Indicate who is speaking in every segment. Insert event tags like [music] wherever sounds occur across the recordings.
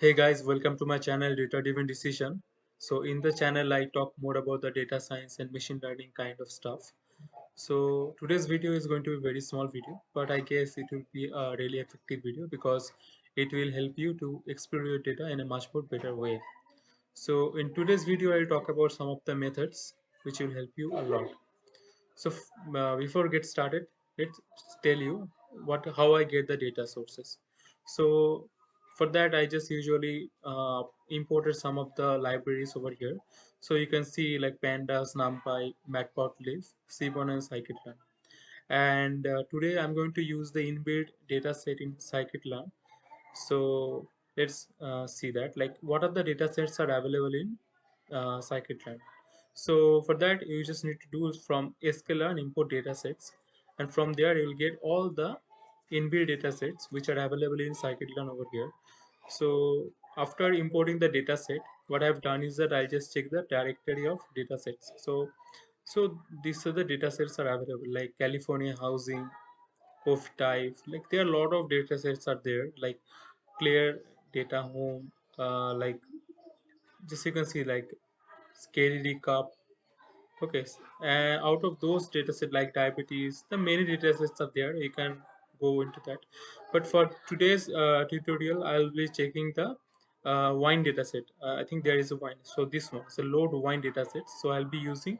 Speaker 1: Hey guys, welcome to my channel Data Driven Decision. So in the channel I talk more about the data science and machine learning kind of stuff. So today's video is going to be very small video, but I guess it will be a really effective video because it will help you to explore your data in a much more better way. So in today's video I'll talk about some of the methods which will help you a lot. So uh, before get started, let's tell you what how I get the data sources. So for that, I just usually uh, imported some of the libraries over here. So you can see like pandas, numpy, matplotlib, seaborn, and scikit-learn. And uh, today I'm going to use the inbuilt data set in scikit-learn. So let's uh, see that like what are the data sets are available in uh, scikit-learn. So for that, you just need to do from sklearn import data sets, and from there you will get all the inbuilt data sets which are available in scikit-learn over here. So after importing the data set, what I've done is that i'll just check the directory of data sets. So so these are the data sets are available like California housing, of type like there are a lot of data sets are there like clear data home uh, like just you can see like scary cup Okay, and out of those dataset like diabetes, the many datasets are there. You can go into that. But for today's uh, tutorial, I'll be checking the uh, wine dataset. Uh, I think there is a wine. So this one, so load wine dataset. So I'll be using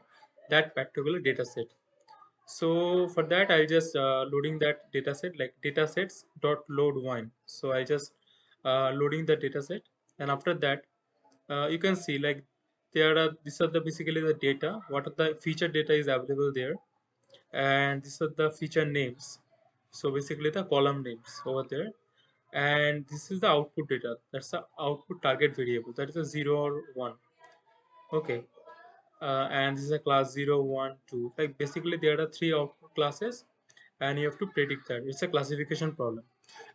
Speaker 1: that particular dataset. So for that, I'll just uh, loading that dataset like datasets dot load wine. So I just uh, loading the dataset, and after that, uh, you can see like there are these are the basically the data what are the feature data is available there and these are the feature names so basically the column names over there. And this is the output data. That's the output target variable. That is a 0 or 1 okay. Uh, and this is a class 0 1 2 like basically there are three output classes and you have to predict that. It's a classification problem.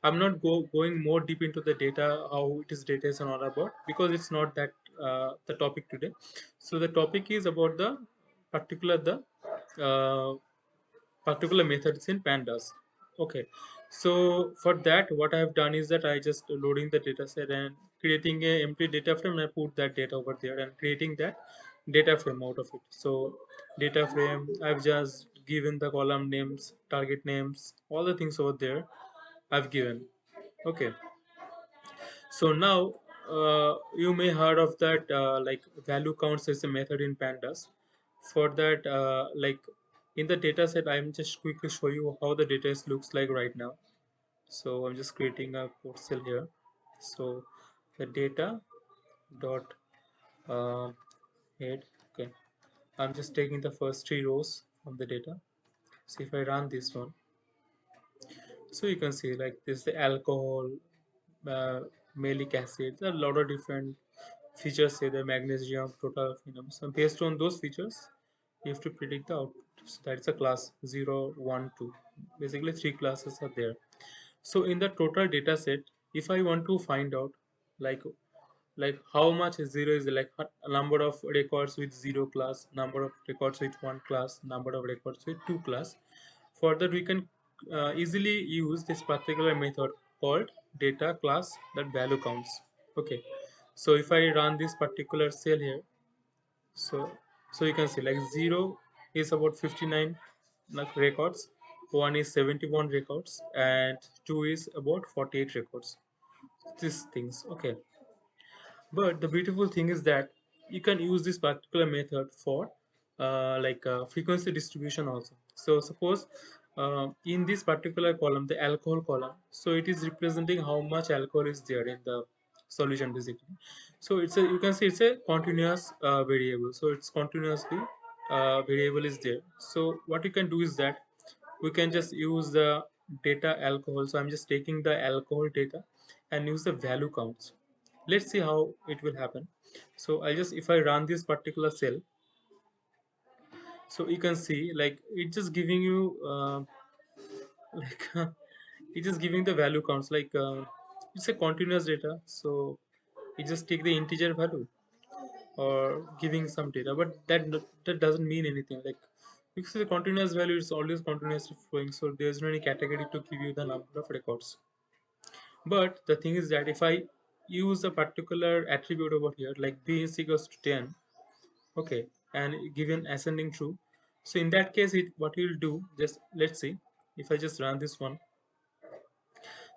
Speaker 1: I'm not go, going more deep into the data how it is data is and all about because it's not that uh, the topic today. So the topic is about the particular the uh, particular methods in pandas okay. So for that what i have done is that i just loading the data set and creating a empty data frame and i put that data over there and creating that data frame out of it. So data frame i've just given the column names target names all the things over there i've given. Okay. So now uh, you may heard of that uh, like value counts is a method in pandas. For that uh, like in the data set i'm just quickly show you how the data looks like right now. So i'm just creating a code cell here. So the data dot uh, head okay. I'm just taking the first three rows from the data. So if i run this one so you can see like this the alcohol uh, malic acid. There are a lot of different features say the magnesium total phenol so based on those features you have to predict the output so that's a class 0 1 2 basically three classes are there. So in the total data set if i want to find out like like how much zero is like number of records with zero class number of records with one class number of records with two class for that we can uh, easily use this particular method called data class that value counts. Okay. So if i run this particular cell here so so you can see like 0 is about 59 records. 1 is 71 records and 2 is about 48 records. These things okay. But the beautiful thing is that you can use this particular method for uh, like uh, frequency distribution also. So suppose uh, in this particular column the alcohol column so it is representing how much alcohol is there in the solution basically. So it's a you can see it's a continuous uh, variable. So it's continuously uh, variable is there. So what you can do is that we can just use the data alcohol. So i'm just taking the alcohol data and use the value counts. Let's see how it will happen. So i just if i run this particular cell so you can see like it's just giving you uh, [laughs] like it's just giving the value counts. Like uh, it's a continuous data. So it just take the integer value or giving some data but that that doesn't mean anything. Like because the continuous value is always continuously flowing so there's no any category to give you the number of records. But the thing is that if i use a particular attribute over here like b is equals to 10 okay and given ascending true so in that case it what you'll do just let's see if i just run this one.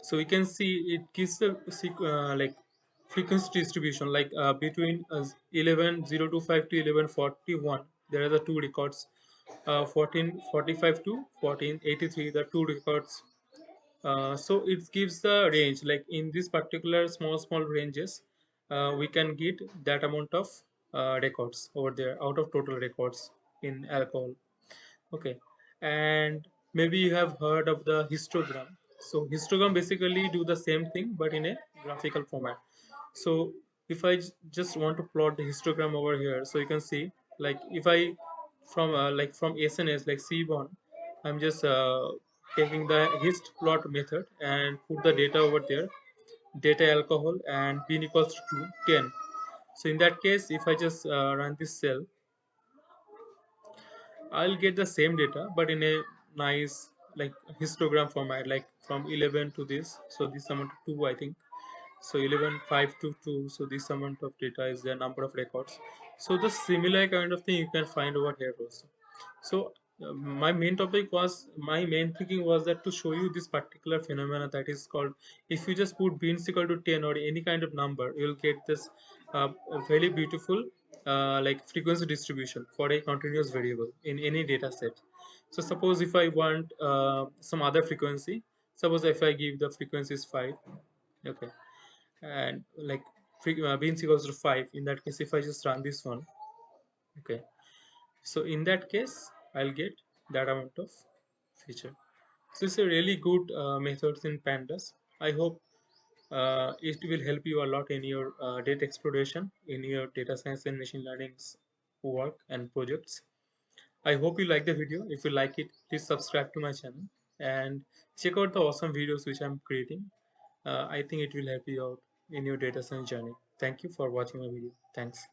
Speaker 1: So we can see it gives the uh, like frequency distribution like uh, between uh, 11025 to 1141 there are the two records. Uh, 1445 to 1483 the two records. Uh, so it gives the range like in this particular small small ranges uh, we can get that amount of uh, records over there out of total records in alcohol. Okay and maybe you have heard of the histogram. So histogram basically do the same thing but in a graphical format so if i just want to plot the histogram over here so you can see like if i from uh, like from sns like Seaborn i'm just uh, taking the hist plot method and put the data over there data alcohol and p equals to 10 so in that case if i just uh, run this cell i'll get the same data but in a nice like histogram format like from 11 to this. So this amount of 2 i think so 11 5 to 2 so this amount of data is the number of records. So the similar kind of thing you can find over here also. So uh, my main topic was my main thinking was that to show you this particular phenomena that is called if you just put bins equal to 10 or any kind of number you'll get this uh, very beautiful uh, like frequency distribution for a continuous variable in any data set. So suppose if i want uh, some other frequency suppose if i give the frequency is 5 okay and like uh, bins equals to 5 in that case if i just run this one okay. So in that case i'll get that amount of feature. So it's a really good uh, methods in pandas. I hope uh, it will help you a lot in your uh, data exploration in your data science and machine learning work and projects. I hope you like the video. If you like it please subscribe to my channel and check out the awesome videos which i'm creating. Uh, i think it will help you out in your data science journey. Thank you for watching my video. Thanks